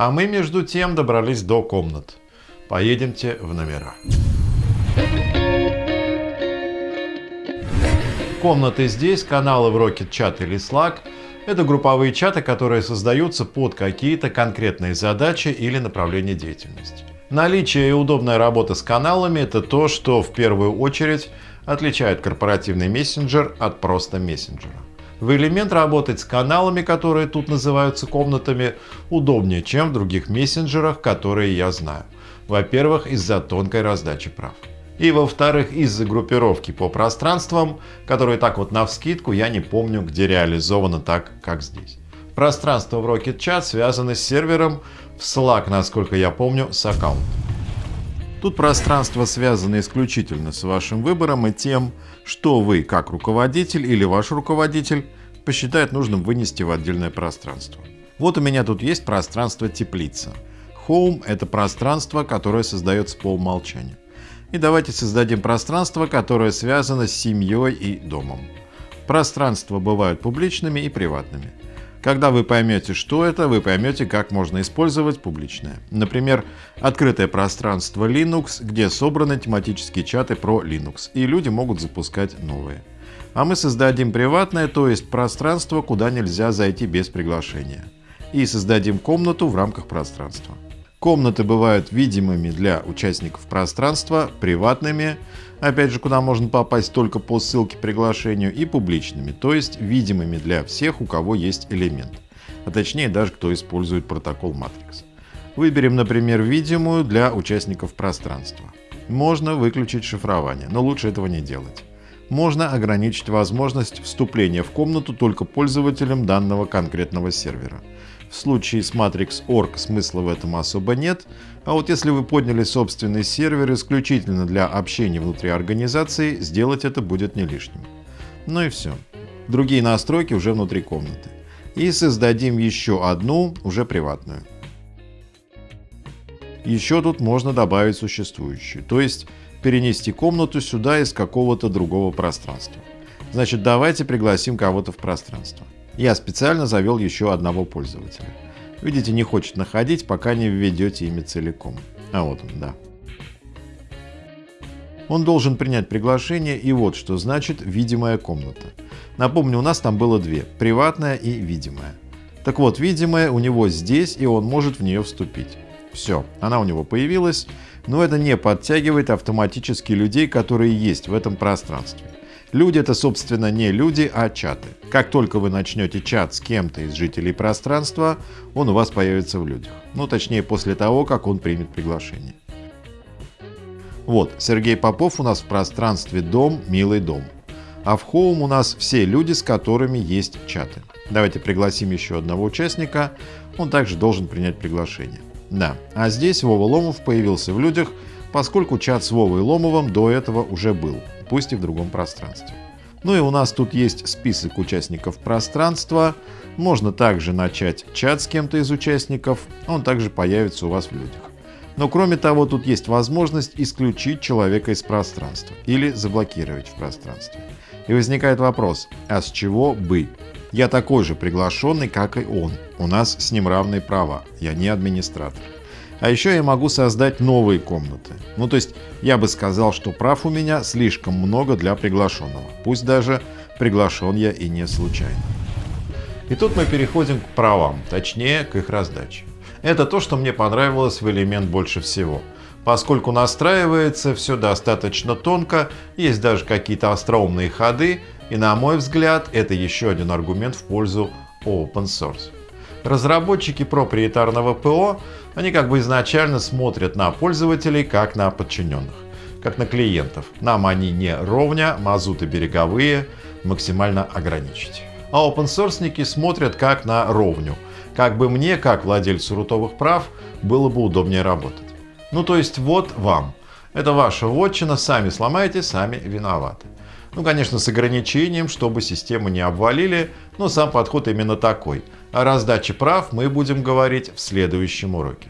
А мы между тем добрались до комнат. Поедемте в номера. Комнаты здесь, каналы в Rocket Chat или Slack – это групповые чаты, которые создаются под какие-то конкретные задачи или направления деятельности. Наличие и удобная работа с каналами – это то, что в первую очередь отличает корпоративный мессенджер от просто мессенджера. В элемент работать с каналами, которые тут называются комнатами, удобнее, чем в других мессенджерах, которые я знаю. Во-первых, из-за тонкой раздачи прав. И во-вторых, из-за группировки по пространствам, которые так вот навскидку я не помню, где реализовано так, как здесь. Пространство в Rocket Chat связано с сервером, в Slack, насколько я помню, с аккаунтом. Тут пространство связано исключительно с вашим выбором и тем, что вы, как руководитель или ваш руководитель, посчитает нужным вынести в отдельное пространство. Вот у меня тут есть пространство теплица. Home — это пространство, которое создается по умолчанию. И давайте создадим пространство, которое связано с семьей и домом. Пространства бывают публичными и приватными. Когда вы поймете, что это, вы поймете, как можно использовать публичное. Например, открытое пространство Linux, где собраны тематические чаты про Linux, и люди могут запускать новые. А мы создадим приватное, то есть пространство, куда нельзя зайти без приглашения. И создадим комнату в рамках пространства. Комнаты бывают видимыми для участников пространства, приватными, опять же, куда можно попасть только по ссылке приглашению, и публичными, то есть видимыми для всех, у кого есть элемент, а точнее даже кто использует протокол Matrix. Выберем, например, видимую для участников пространства. Можно выключить шифрование, но лучше этого не делать. Можно ограничить возможность вступления в комнату только пользователям данного конкретного сервера. В случае с Matrix.org смысла в этом особо нет, а вот если вы подняли собственный сервер исключительно для общения внутри организации, сделать это будет не лишним. Ну и все. Другие настройки уже внутри комнаты. И создадим еще одну, уже приватную. Еще тут можно добавить существующую, то есть перенести комнату сюда из какого-то другого пространства. Значит, давайте пригласим кого-то в пространство. Я специально завел еще одного пользователя. Видите, не хочет находить, пока не введете имя целиком. А вот он, да. Он должен принять приглашение, и вот что значит «видимая комната». Напомню, у нас там было две – приватная и видимая. Так вот, видимая у него здесь, и он может в нее вступить. Все, она у него появилась, но это не подтягивает автоматически людей, которые есть в этом пространстве. Люди это, собственно, не люди, а чаты. Как только вы начнете чат с кем-то из жителей пространства, он у вас появится в людях. Ну, точнее, после того, как он примет приглашение. Вот, Сергей Попов у нас в пространстве «Дом, милый дом». А в Home у нас все люди, с которыми есть чаты. Давайте пригласим еще одного участника, он также должен принять приглашение. Да, а здесь Вова Ломов появился в людях, поскольку чат с Вовой Ломовым до этого уже был пусть и в другом пространстве. Ну и у нас тут есть список участников пространства. Можно также начать чат с кем-то из участников, он также появится у вас в людях. Но кроме того, тут есть возможность исключить человека из пространства или заблокировать в пространстве. И возникает вопрос, а с чего бы? Я такой же приглашенный, как и он. У нас с ним равные права. Я не администратор. А еще я могу создать новые комнаты. Ну то есть я бы сказал, что прав у меня слишком много для приглашенного. Пусть даже приглашен я и не случайно. И тут мы переходим к правам, точнее к их раздаче. Это то, что мне понравилось в элемент больше всего. Поскольку настраивается все достаточно тонко, есть даже какие-то остроумные ходы, и на мой взгляд это еще один аргумент в пользу open source. Разработчики проприетарного ПО, они как бы изначально смотрят на пользователей как на подчиненных, как на клиентов. Нам они не ровня, мазуты береговые, максимально ограничить. А опенсорсники смотрят как на ровню, как бы мне, как владельцу рутовых прав, было бы удобнее работать. Ну то есть вот вам. Это ваша вотчина, сами сломаете, сами виноваты. Ну, конечно, с ограничением, чтобы систему не обвалили, но сам подход именно такой. О раздаче прав мы будем говорить в следующем уроке.